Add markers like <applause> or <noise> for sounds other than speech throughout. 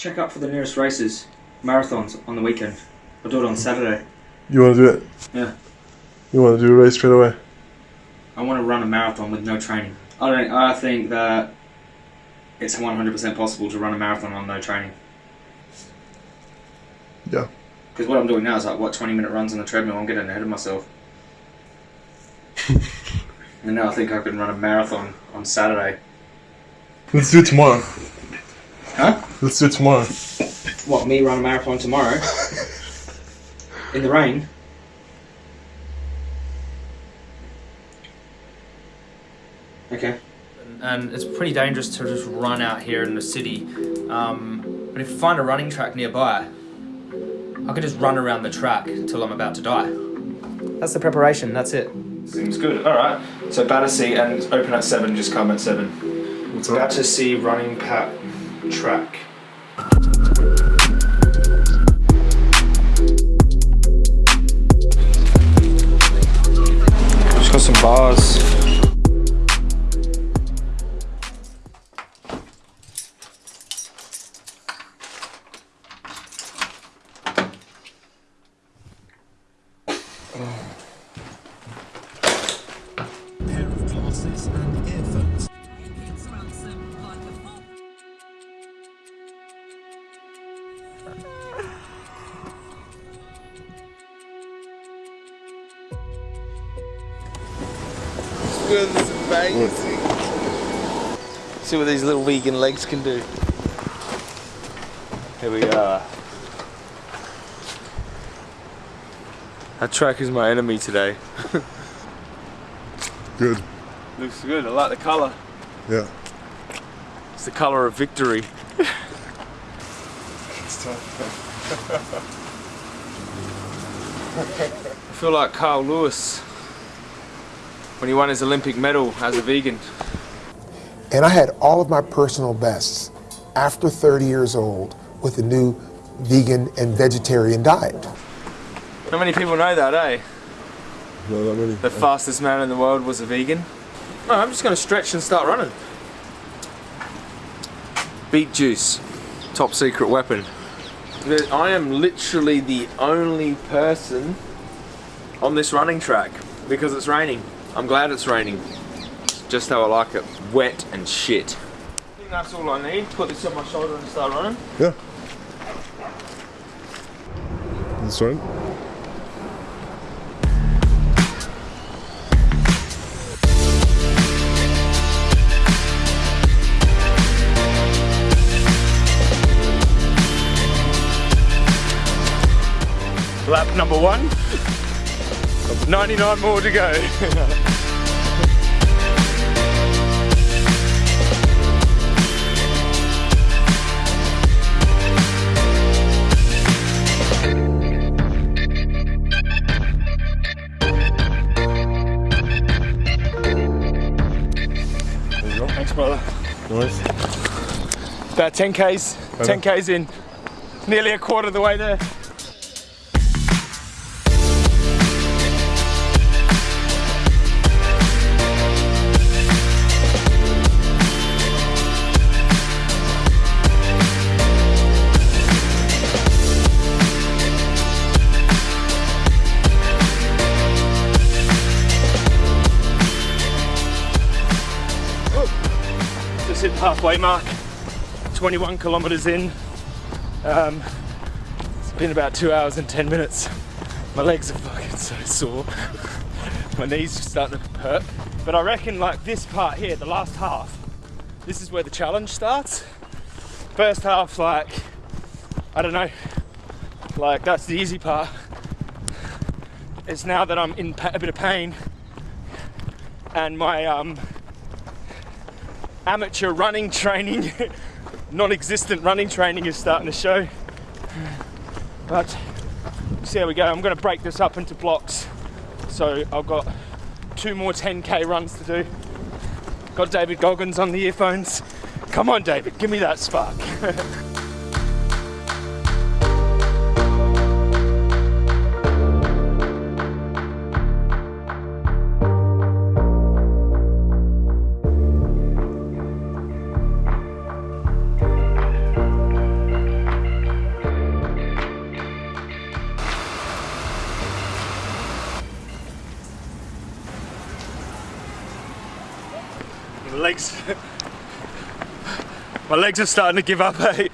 check out for the nearest races, marathons on the weekend. I'll do it on Saturday. You want to do it? Yeah. You want to do a race straight away? I want to run a marathon with no training. I don't. I think that it's 100% possible to run a marathon on no training. Yeah. Because what I'm doing now is like what 20 minute runs on the treadmill. I'm getting ahead of myself. <laughs> and now I think I can run a marathon on Saturday. Let's do it tomorrow. Huh? Let's do it tomorrow. What? Me run a marathon tomorrow? <laughs> In the rain? Okay. and it's pretty dangerous to just run out here in the city. Um, but if you find a running track nearby, I could just run around the track till I'm about to die. That's the preparation, that's it. Seems good. All right. So Battersea and open at seven. Just come at seven. What's up? Battersea running pat track. Just This is amazing. See what these little vegan legs can do. Here we are. That track is my enemy today. <laughs> Good. Looks good. I like the colour. Yeah. It's the colour of victory. <laughs> It's time. I feel like Carl Lewis when he won his Olympic medal as a vegan. And I had all of my personal bests after 30 years old with a new vegan and vegetarian diet. Not many people know that, eh? Not that many. The fastest man in the world was a vegan. No, I'm just going to stretch and start running. Beet juice, top secret weapon. I am literally the only person on this running track because it's raining. I'm glad it's raining. Just how I like it. Wet and shit. I think that's all I need. Put this on my shoulder and start running. Yeah. That's right. Lap number one. 99 more to go. Thanks, brother. Nice. About 10 k's, 10 k's in, nearly a quarter of the way there. Halfway mark. 21 kilometers in. Um, it's been about two hours and 10 minutes. My legs are fucking so sore. My knees are starting to hurt. But I reckon like this part here, the last half, this is where the challenge starts. First half, like, I don't know, like that's the easy part. It's now that I'm in a bit of pain and my um, amateur running training <laughs> non-existent running training is starting to show. But see how we go. I'm going to break this up into blocks. So I've got two more 10k runs to do. Got David Goggins on the earphones. Come on, David, give me that spark. <laughs> my legs are starting to give up. <laughs> Hey,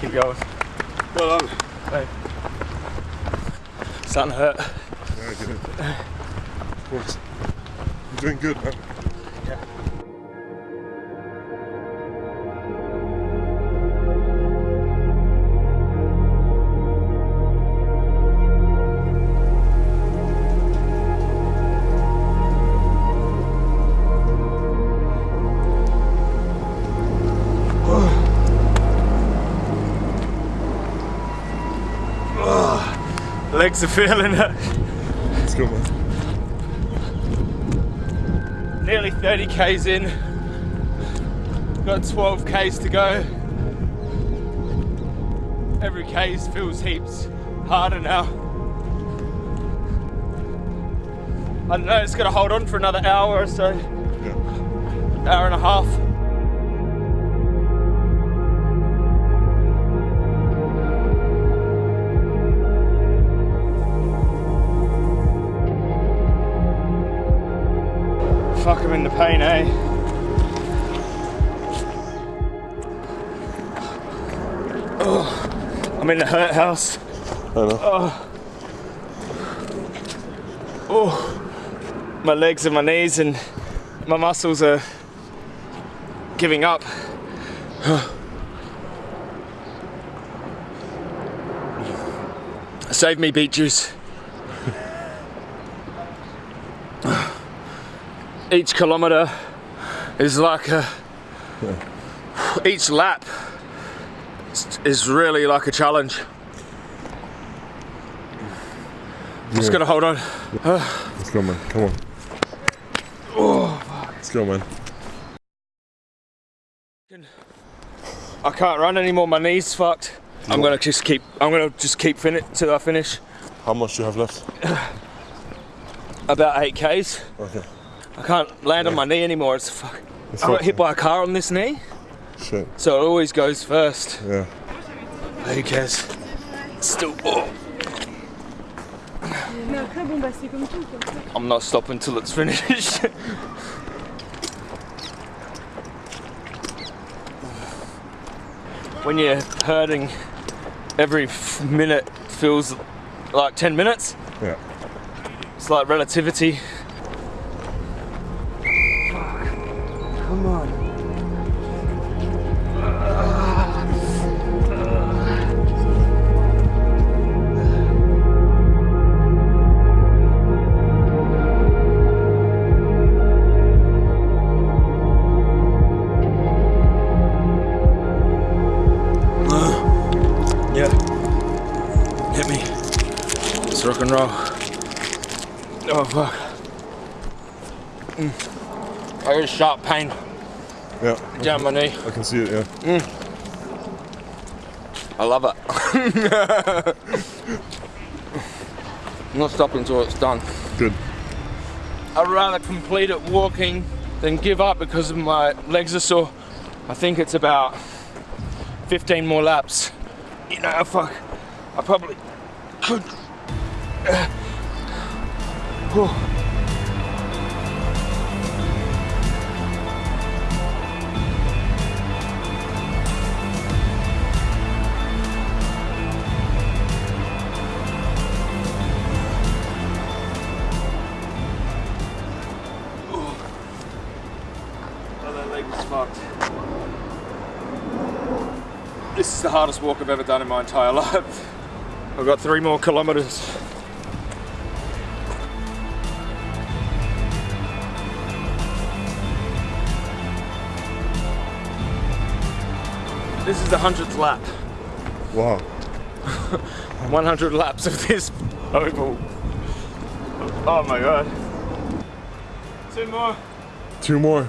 keep going. Well done. Starting to hurt. Very good. Of course. You're doing good, man. Legs are feeling it. Let's go, man. Nearly 30 k's in. Got 12 k's to go. Every k's feels heaps harder now. I don't know, it's gonna hold on for another hour or so, Yeah. hour and a half. Fuck, I'm in the pain, eh? Oh, I'm in the hurt house. I know. my legs and my knees and my muscles are giving up. Save me, beet juice. Each kilometer is like a. Each lap is really like a challenge. Just Yeah. gotta hold on. Let's go, man. Come on. Let's go, man. I can't run anymore. My knees fucked. I'm gonna just keep. I'm gonna just keep fin till I finish. How much do you have left? About eight k's. Okay. I can't land on my knee anymore. It's fuck. It's I got hit by a car on this knee, Shit. so it always goes first. Yeah. Who cares? Still. Oh, Mais après, bon, bah, c'est comme tout. Comme ça. I'm not stopping till it's finished. <laughs> when you're hurting, every f- minute feels like 10 minutes. Yeah. It's like relativity. It's rock. Oh fuck. Mm. I got a sharp pain Yeah. down my knee. I can see it, yeah. I love it. I'm <laughs> not stopping until it's done. Good. I'd rather complete it walking than give up because my legs are sore. I think it's about 15 more laps. You know, fuck. I probably could. Whew. This is the hardest walk I've ever done in my entire life. I've got three more kilometers. This is the hundredth lap. Wow. <laughs> 100 laps of this oval. Oh my god. Two more. Two more.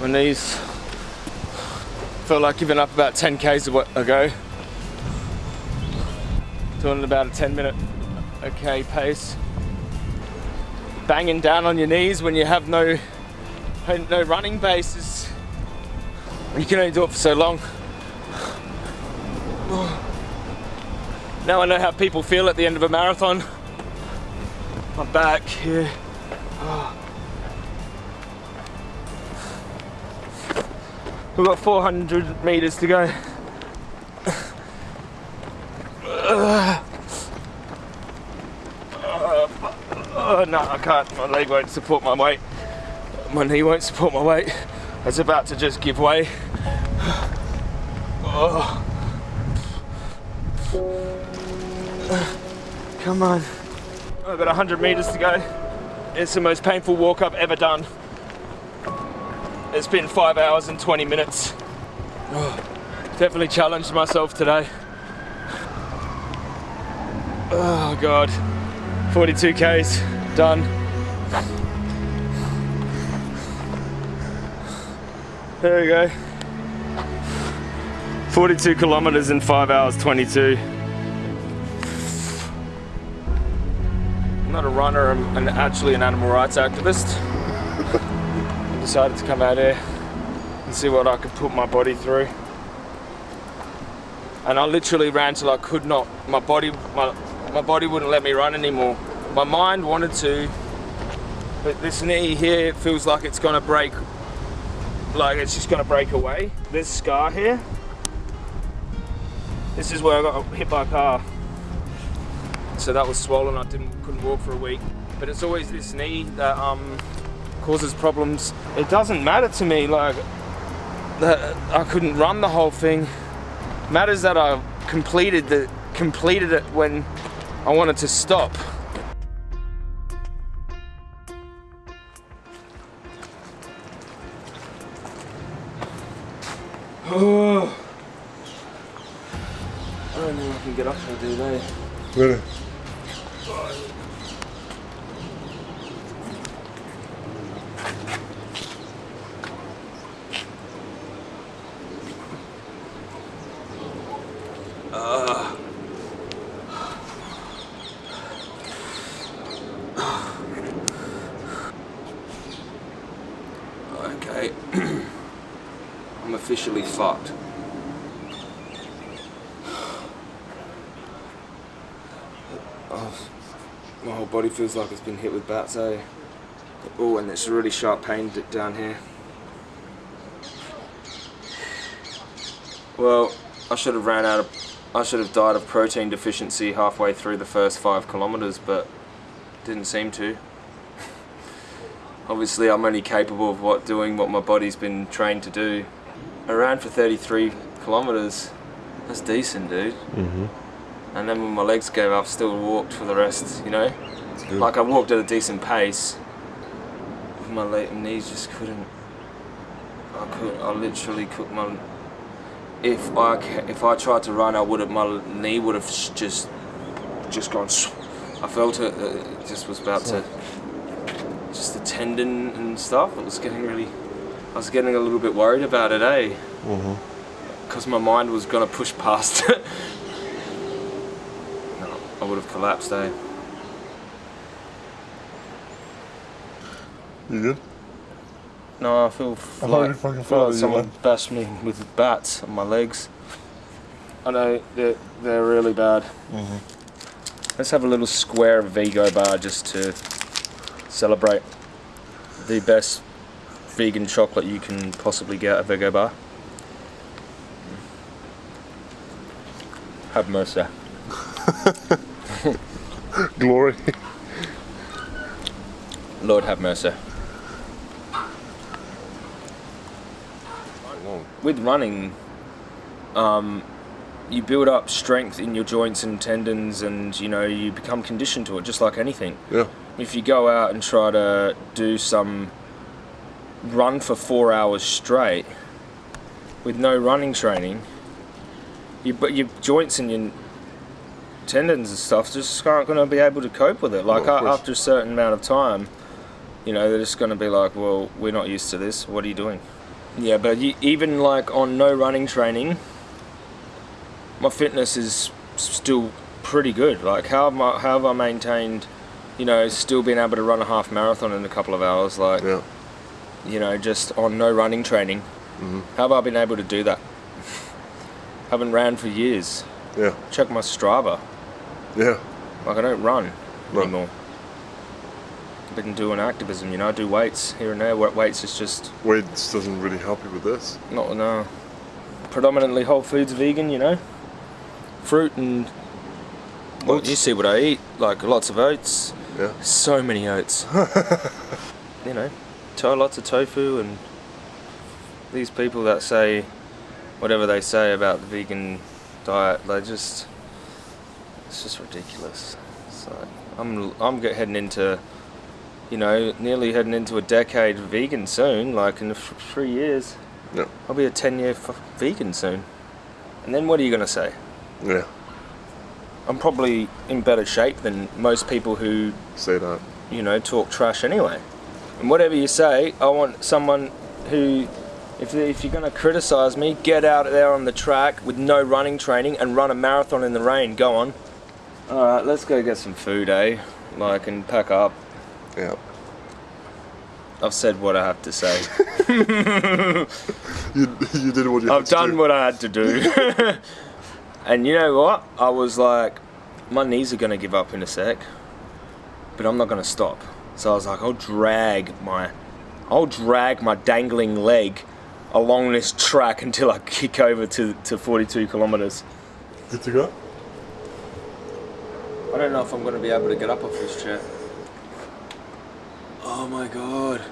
My knees felt like giving up about 10 k's ago- ago. Doing about a 10 minute okay pace. Banging down on your knees when you have no no running base is you can only do it for so long. Now I know how people feel at the end of a marathon. My back here. We've got 400 meters to go. Oh, no, I can't. My leg won't support my weight. My knee won't support my weight. It's about to just give way. Oh. Come on. Got 100 meters to go. It's the most painful walk I've ever done. It's been five hours and 20 minutes. Oh, definitely challenged myself today. Oh God. 42 Ks, done. There we go. 42 kilometers in 5 hours 22. I'm not a runner, I'm an, actually an animal rights activist. I decided to come out here and see what I could put my body through. And I literally ran till I could not, my body, my, my body wouldn't let me run anymore. My mind wanted to, but this knee here feels like it's gonna break, like it's just gonna break away. This scar here, this is where I got hit by a car. So that was swollen, I didn't, couldn't walk for a week. But it's always this knee that um, causes problems. It doesn't matter to me, like, that I couldn't run the whole thing. Matters that I completed the completed it when I wanted to stop. Oh. <sighs> I don't know if I can get up there, do they? Really? Okay. <clears throat> I'm officially fucked. <sighs> My whole body feels like it's been hit with bats, eh? Oh, and it's a really sharp pain down here. Well, I should have ran out of. I should have died of protein deficiency halfway through the first five kilometers, but didn't seem to. Obviously, I'm only capable of what doing what my body's been trained to do. I ran for 33 kilometers. That's decent, dude. Mm-hmm. And then when my legs gave up, still walked for the rest. You know, like I walked at a decent pace. My knees just couldn't. I could. I literally could. My. If I if I tried to run, I would have. My knee would have just just gone. I felt it. It just was about to. Just the tendon and stuff. It was getting really. I was getting a little bit worried about it, eh? Mm-hmm. because my mind was gonna push past <laughs> it. no, I would have collapsed, eh? You good? No, I feel I like, feel like someone man. bashed me with bats on my legs. I know they're they're really bad. Let's have a little square of Vego bar just to celebrate the best vegan chocolate you can possibly get at Vego bar. Have mercy. <laughs> Glory. Lord have mercy. With running, um, you build up strength in your joints and tendons, and you know you become conditioned to it, just like anything. Yeah. If you go out and try to do some run for four hours straight with no running training, you, but your joints and your tendons and stuff just aren't going to be able to cope with it. Like No, of a- course. after a certain amount of time, you know, they're just going to be like, well, we're not used to this. What are you doing? Yeah, but you, even like on no running training, my fitness is still pretty good. Like how have, I, how have I maintained, you know, still being able to run a half marathon in a couple of hours? Like, Yeah. you know, just on no running training. Mm-hmm. How have I been able to do that? <laughs> Haven't ran for years. Yeah. Check my Strava. Yeah. Like I don't run No. anymore. I've been doing activism. You know, I do weights here and there. Weights is just Weights doesn't really help you with this. not no. Predominantly whole foods, vegan. You know, fruit and. Well, you see what I eat. Like lots of oats. Yeah. So many oats. <laughs> you know, to- lots of tofu and these people that say whatever they say about the vegan diet, they just it's just ridiculous. So I'm I'm heading into you know nearly heading into a decade vegan soon. Like in three years, Yeah. I'll be a ten year f- vegan soon. And then what are you gonna say? Yeah. I'm probably in better shape than most people who Say that. you know, talk trash anyway. And whatever you say, I want someone who, if, if you're going to criticize me, get out there on the track with no running training and run a marathon in the rain. Go on. Alright, let's go get some food, eh? Like, and pack up. Yeah. I've said what I have to say. <laughs> You, you did what you I've had to done do. what I had to do. <laughs> and you know what? I was like, my knees are going to give up in a sec, but I'm not going to stop. So I was like, I'll drag my, I'll drag my dangling leg along this track until I kick over to, to 42 kilometers. Good to go? I don't know if I'm going to be able to get up off this chair. Oh my god.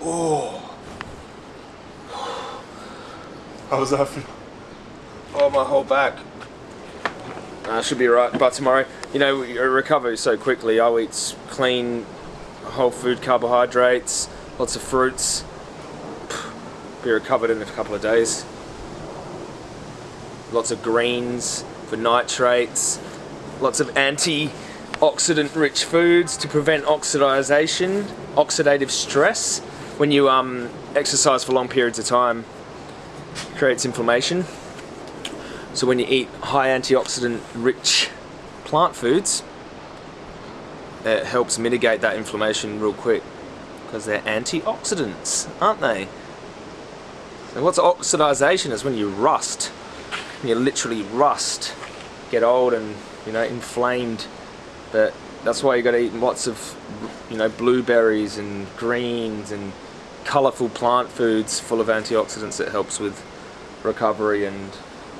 Oh. How does that feel? Oh, my whole back. I should be right by tomorrow. You know, you recover so quickly. I'll eat clean, whole food carbohydrates, lots of fruits. Be recovered in a couple of days. Lots of greens for nitrates. Lots of antioxidant rich foods to prevent oxidization, oxidative stress. When you um, exercise for long periods of time, creates inflammation. So when you eat high antioxidant rich plant foods, it helps mitigate that inflammation real quick because they're antioxidants, aren't they? So what's oxidization is when you rust. You literally rust, get old and you know inflamed. But that's why you got to eat lots of you know blueberries and greens and colourful plant foods full of antioxidants that helps with recovery. And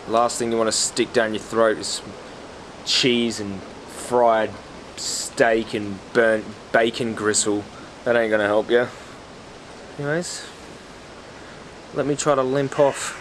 last thing you want to stick down your throat is cheese and fried steak and burnt bacon gristle. That ain't gonna help you anyways let me try to limp off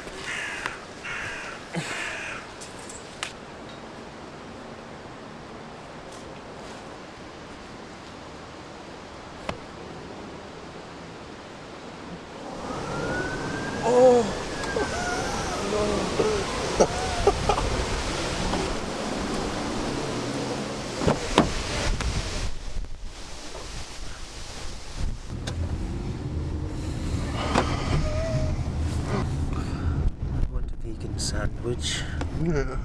I want a vegan sandwich Yeah.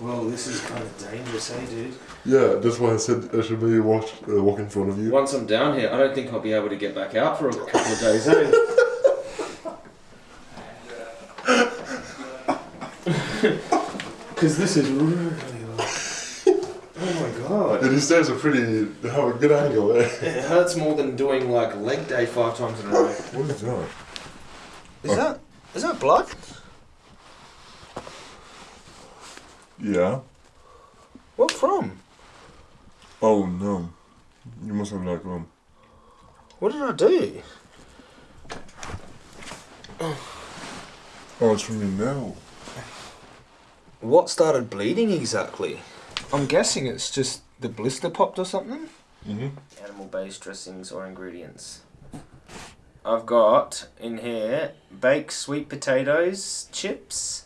Well this is kind of dangerous hey, dude Yeah, that's why I said I should maybe walk, uh, walk in front of you. once I'm down here I don't think I'll be able to get back out for a couple of days eh <laughs> because this is really like oh my god these stairs are pretty, they have a good angle there. It hurts more than doing like leg day five times in a row. What is that? Is that is that blood? Yeah. What from? Oh no. You must have like um. What did I do? Oh, it's from your nail. What started bleeding exactly? I'm guessing it's just the blister popped or something. Mm-hmm. Animal based dressings or ingredients. I've got in here baked sweet potatoes, chips,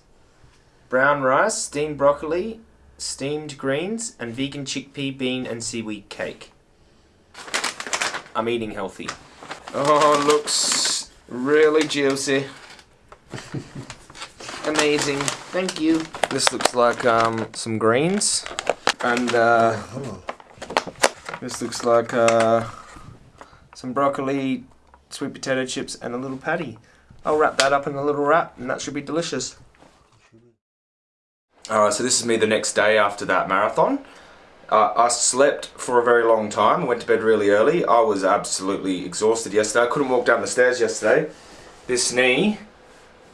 brown rice, steamed broccoli, steamed greens, and vegan chickpea, bean, and seaweed cake. I'm eating healthy. Oh, looks really juicy. <laughs> Amazing. Thank you. This looks like um, some greens. And uh, this looks like uh, some broccoli, sweet potato chips, and a little patty. I'll wrap that up in a little wrap, and that should be delicious. Alright, so this is me the next day after that marathon. Uh, I slept for a very long time, went to bed really early. I was absolutely exhausted yesterday. I couldn't walk down the stairs yesterday. This knee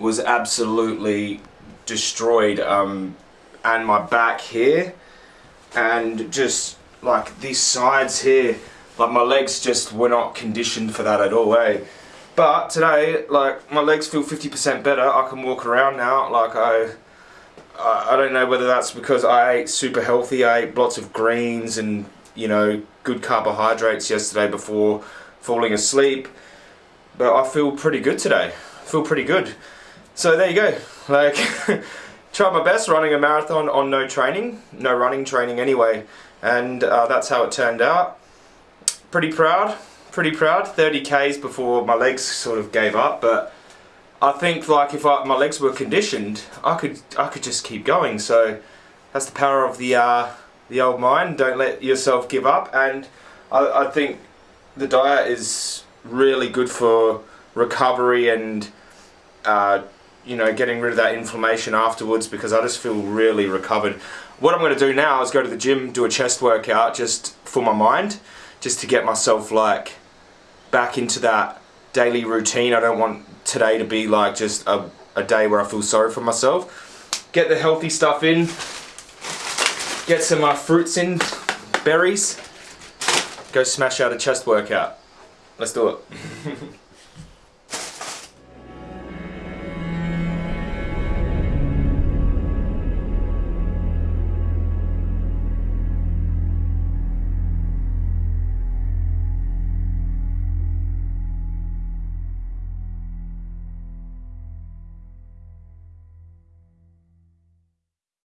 was absolutely destroyed um, and my back here and just like these sides here like my legs just were not conditioned for that at all eh but today like my legs feel 50% better I can walk around now like I I don't know whether that's because I ate super healthy. I ate lots of greens and you know good carbohydrates yesterday before falling asleep. But I feel pretty good today. I feel pretty good. So there you go. <laughs> Like tried my best running a marathon on no training, no running training anyway, and uh, that's how it turned out. Pretty proud, pretty proud. 30 k's before my legs sort of gave up, but I think like if I, my legs were conditioned, I could I could just keep going. So that's the power of the uh, the old mind. Don't let yourself give up, and I, I think the diet is really good for recovery and. Uh, you know, getting rid of that inflammation afterwards because I just feel really recovered. What I'm going to do now is go to the gym, do a chest workout just for my mind, just to get myself like back into that daily routine. I don't want today to be like just a, a day where I feel sorry for myself. Get the healthy stuff in, get some uh, fruits in, berries, go smash out a chest workout. Let's do it. <laughs>